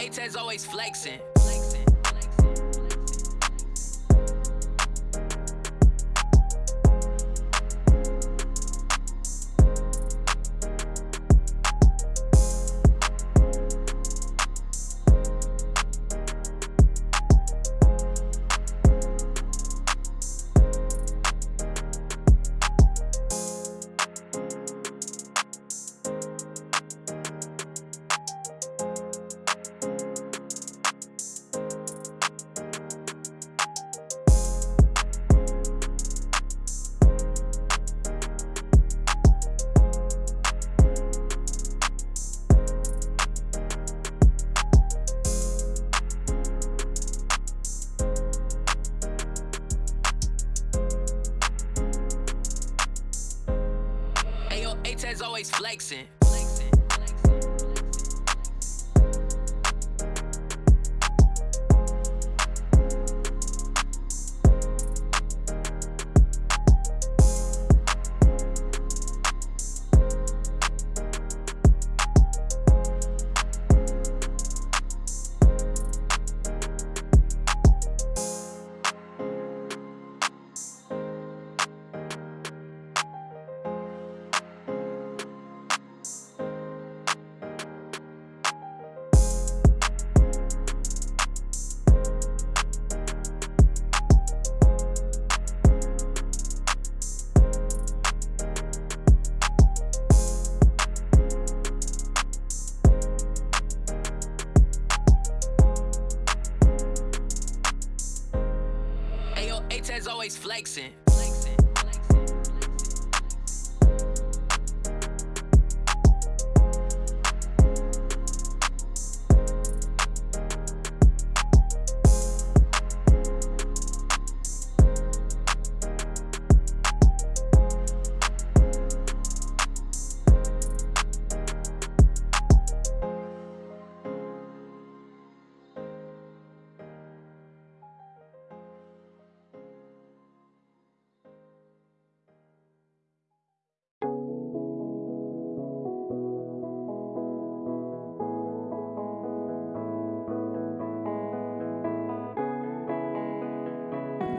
A-Tez always flexing. Always flexing.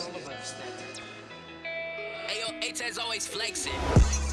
all. Ayo, A-Tez always flexing.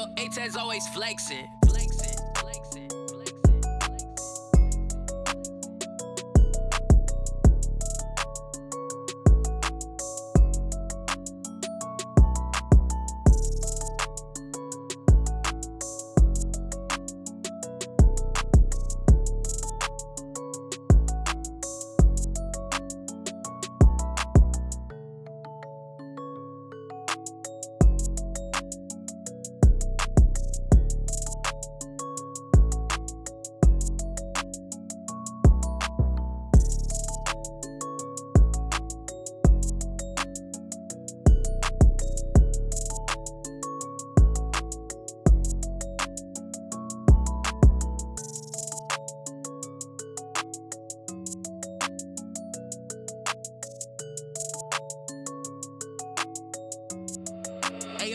Ayo, A-Tez always flexing. Flexing,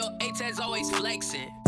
Ayo, A-Tez always flexing.